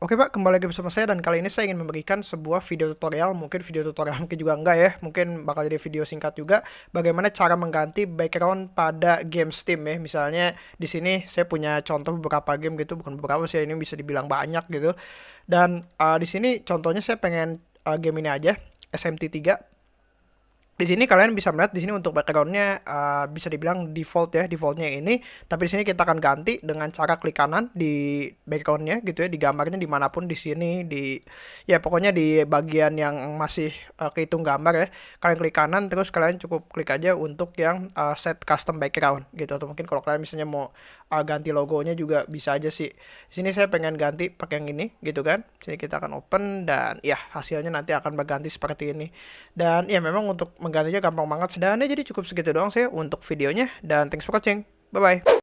Oke Pak, kembali lagi bersama saya dan kali ini saya ingin memberikan sebuah video tutorial, mungkin video tutorial mungkin juga enggak ya, mungkin bakal jadi video singkat juga, bagaimana cara mengganti background pada game Steam ya. Misalnya di sini saya punya contoh beberapa game gitu, bukan beberapa sih, ini bisa dibilang banyak gitu. Dan uh, di sini contohnya saya pengen uh, game ini aja, SMT3 di sini kalian bisa melihat di sini untuk backgroundnya uh, bisa dibilang default ya defaultnya ini. Tapi di sini kita akan ganti dengan cara klik kanan di backgroundnya gitu ya di gambarnya di mana pun di sini di ya pokoknya di bagian yang masih uh, kehitung gambar ya. Kalian klik kanan terus kalian cukup klik aja untuk yang uh, set custom background gitu. Atau mungkin kalau kalian misalnya mau uh, ganti logonya juga bisa aja sih. Di sini saya pengen ganti pakai yang ini gitu kan. Sini kita akan open dan ya hasilnya nanti akan berganti seperti ini. Dan ya memang untuk menggantinya gampang banget. Dan ya jadi cukup segitu doang sih untuk videonya. Dan thanks for watching. Bye-bye.